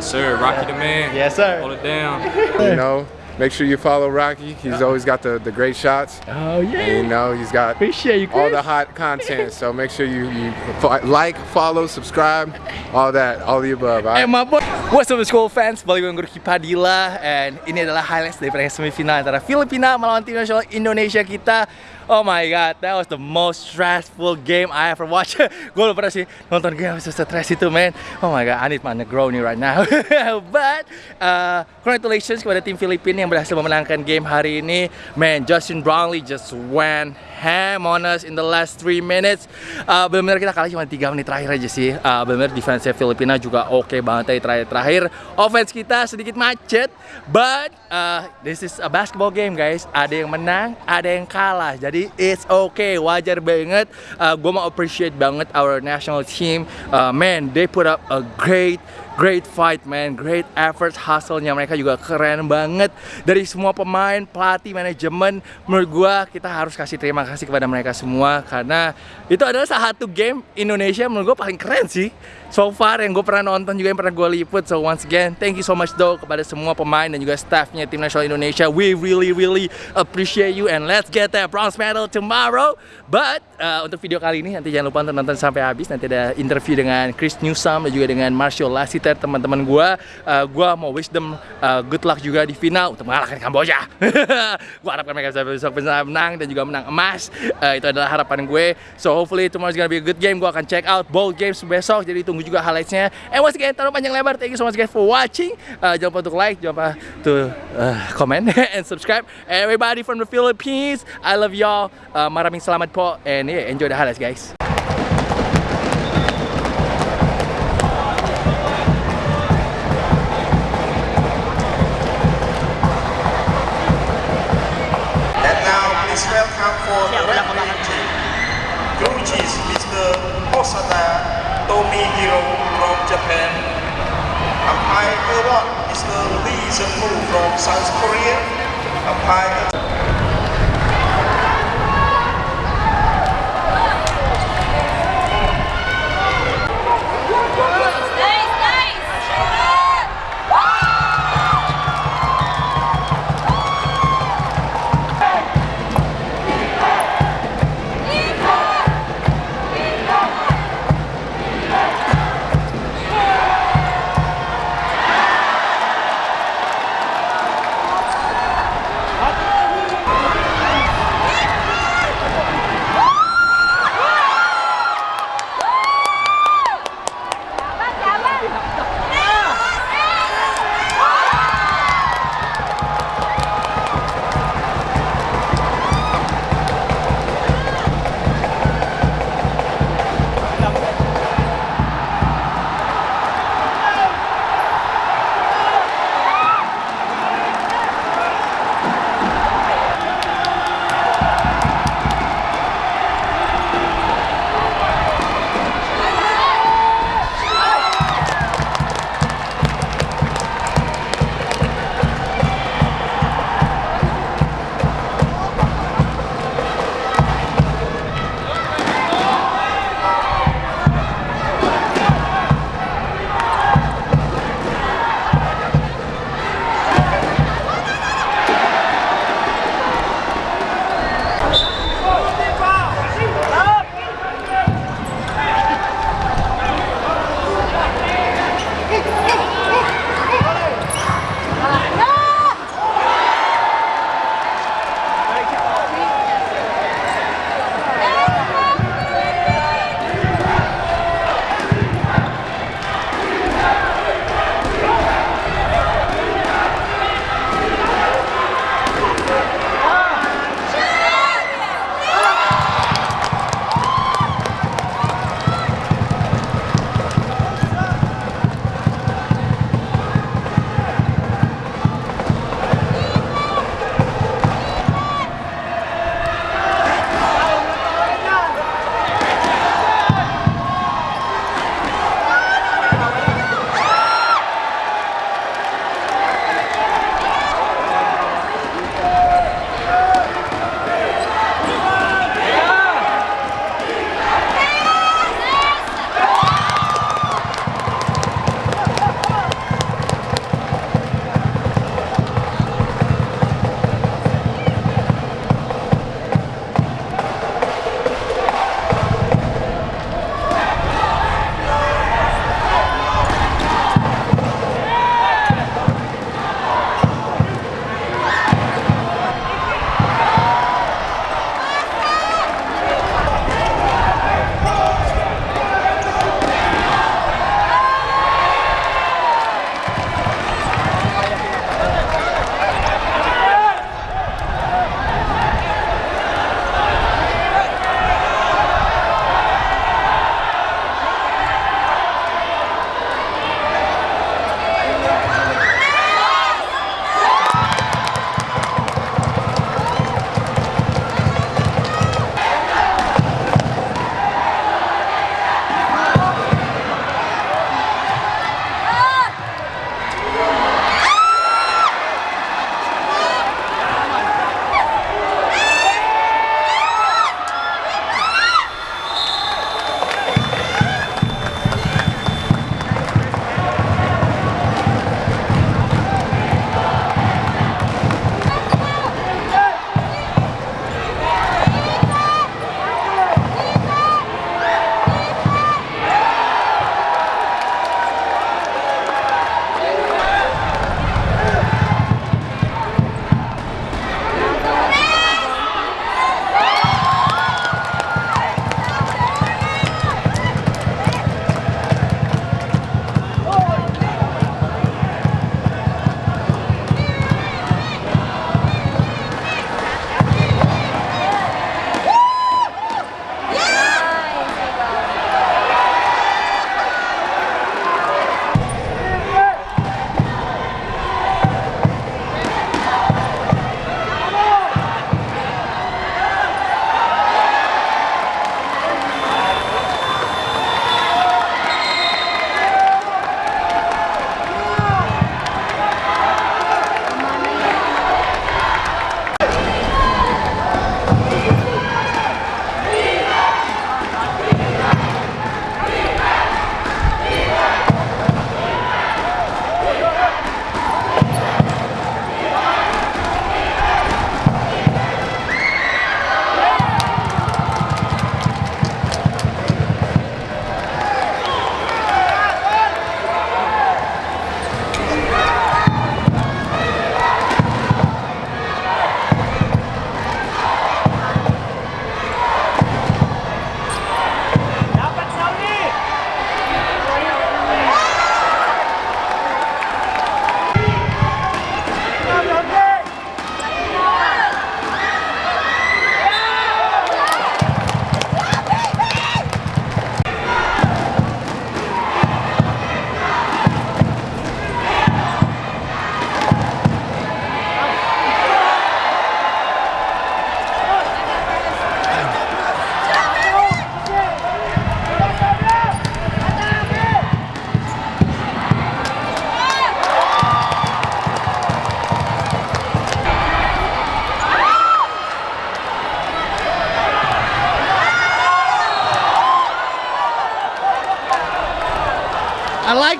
Yes, sir. Rocky the man. Yes, sir. Hold it down. You know, make sure you follow Rocky. He's always got the, the great shots. Oh yeah. And you know, he's got Appreciate you, Chris. all the hot content. So make sure you, you fo- like, follow, subscribe, all that, all the above. all right? my boy. What's up school fans, balik dengan gue Padilla And ini adalah highlights dari pertandingan semifinal antara Filipina melawan tim nasional Indonesia kita Oh my god, that was the most stressful game I ever watched. Gue belum pernah sih nonton game se-stress itu man. Oh my god, I need my Negroni right now. But, uh, congratulations kepada tim Filipina yang berhasil memenangkan game hari ini. Man, Justin Brownlee just went ham on us in the last 3 minutes. Uh, Benar-benar kita kalah cuma 3 menit terakhir aja sih. Uh, Benar-benar defense Filipina juga oke banget dari terakhir-terakhir Offense kita sedikit macet But uh, this is a basketball game guys. Ada yang menang, ada yang kalah. Jadi it's okay, wajar banget. Uh, Gue mau appreciate banget our national team. Uh, Man, they put up a great great fight man, great effort, hustle-nya mereka juga keren banget dari semua pemain, pelatih, manajemen. Menurut gua kita harus kasih terima kasih kepada mereka semua karena itu adalah satu game Indonesia menurut gua paling keren sih. So far yang gue pernah nonton juga yang pernah gue liput. So once again, thank you so much though kepada semua pemain dan juga staffnya tim nasional Indonesia. We really really appreciate you and let's get that bronze medal tomorrow. But uh, untuk video kali ini nanti jangan lupa untuk nonton sampai habis. Nanti ada interview dengan Chris Newsome dan juga dengan Marshall Lassiter teman-teman gue uh, Gue mau wish them uh, good luck juga di final untuk mengalahkan Kamboja. Gue harapkan mereka bisa besok bisa menang dan juga menang emas. Uh, Itu adalah harapan gue. So hopefully tomorrow is gonna be a good game. Gue akan check out both games besok. Jadi tunggu juga highlightsnya. And once again, taruh panjang lebar. Thank you so much guys for watching. Uh, Jangan lupa untuk like, jangan lupa to uh, comment and subscribe. Everybody from the Philippines I love y'all. Uh, Maraming salamat po. And yeah, enjoy the highlights guys. And now please welcome for the referee team. Coaches Mr. Osada Tomihiro from Japan. Umpire number one, the Seung-woo from South Korea. Umpire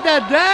I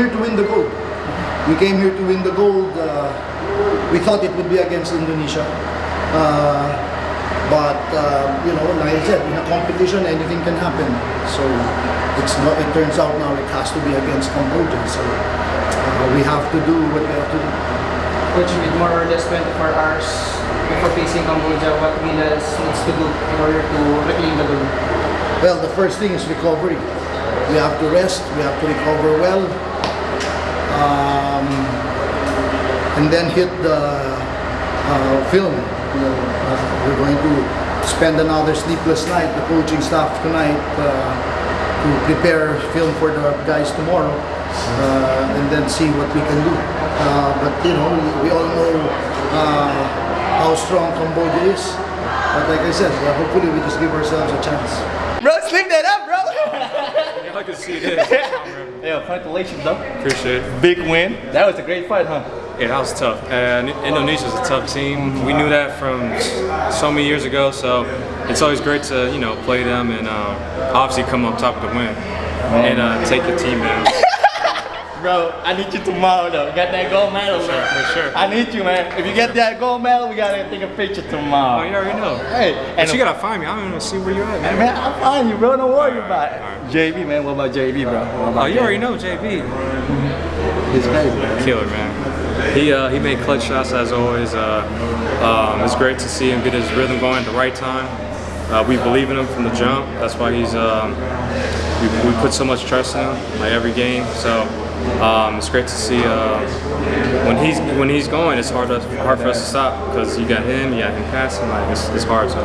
here to win the gold. We came here to win the gold. Uh, we thought it would be against Indonesia. Uh, but, uh, you know, like I said, in a competition, anything can happen. So it's not, it turns out now it has to be against Cambodia. So uh, we have to do what we have to do. Coach, with more or less 24 hours before facing Cambodia, what Gilas needs to do in order to reclaim the gold? Well, the first thing is recovery. we have to rest, we have to recover well, um, and then hit the uh, film. You know, uh, we're going to spend another sleepless night, the coaching staff tonight, uh, to prepare film for the guys tomorrow, uh, and then see what we can do. Uh, but you know, we, we all know uh, how strong Cambodia is. But like I said, hopefully we just give ourselves a chance. Bro, sleep that up, bro. I can see this. yeah, congratulations, though. Appreciate it. Big win. That was a great fight, huh? Yeah, that was tough. And Indonesia's a tough team. We knew that from so many years ago. So it's always great to you know play them and uh, obviously come on top of the win and uh, take the team down. Bro, I need you tomorrow though. Get that gold medal, For sure, for sure. I need you, man. If you get that gold medal, we gotta take a picture tomorrow. Oh, you already know. Hey, But and you gotta find me. I don't even see where you're at, man. man, I'll find you, bro. Don't worry about it. JB, man. What about JB, bro? What about Oh, you already JB? know JB. He's crazy, man. Killer, man. He uh, he made clutch shots as always. Uh, um, it's great to see him get his rhythm going at the right time. Uh, we believe in him from the jump. That's why he's um, we, we put so much trust in him, like every game. So um, it's great to see uh, when he's when he's going. It's hard to, hard for us to stop because you got him, you got him passing. Like it's, it's hard. So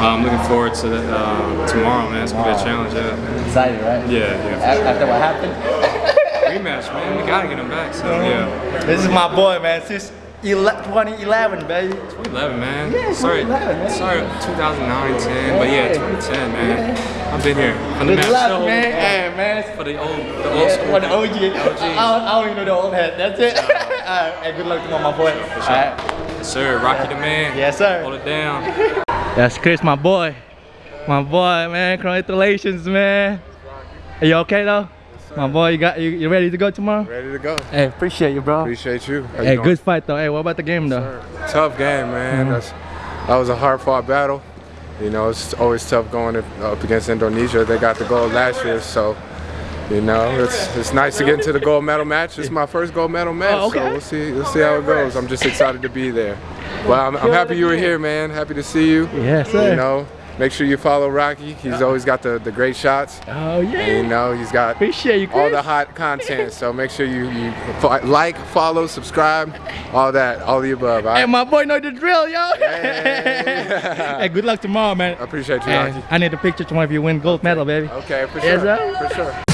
I'm looking forward to uh, tomorrow, man. It's gonna be a challenge. Yeah, Excited, right? yeah, yeah. A- After what happened? Rematch, man. We gotta get him back. So yeah. This is my boy, man. Since 2011, baby. 2011, man. Yeah, sorry, 2011, man. sorry, 2009, 10, but yeah, 2010, man. I've been here from the Good match luck, show, man. Hey, man. for the old, the old Yeah, school. for the OG. I, OGs. don't, I don't even know the old head. That's it. Alright, hey, good luck tomorrow, my boy. Alright. Yes, sir, Rocky the man. Yes, sir. Hold it down. That's Chris, my boy. My boy, man. Congratulations, man. Are you okay though? My boy, you got you, you ready to go tomorrow? Ready to go. Hey, appreciate you, bro. Appreciate you. How Hey, doing? good fight though. Hey, what about the game though? Tough game, man. Mm-hmm. That's, that was a hard fought battle. You know, it's always tough going up up against Indonesia. They got the gold last year, so you know it's it's nice to get into the gold medal match. It's my first gold medal match, Oh, okay. so we'll see we'll see how it goes. I'm just excited to be there. Well, I'm, I'm happy you were here, man. Happy to see you. Yes, sir. You know, make sure you follow Rocky. He's uh-huh. always got the, the great shots. Oh And, you know, he's got Appreciate you, Chris. all the hot content. So make sure you, you like, follow, subscribe, all that, all the above. all Hey, my boy know the drill, yo. Hey. hey, good luck tomorrow, man. I appreciate you, Rocky. I need a picture tomorrow if you win gold medal, baby. Okay, for Yes, sure. sir. For sure.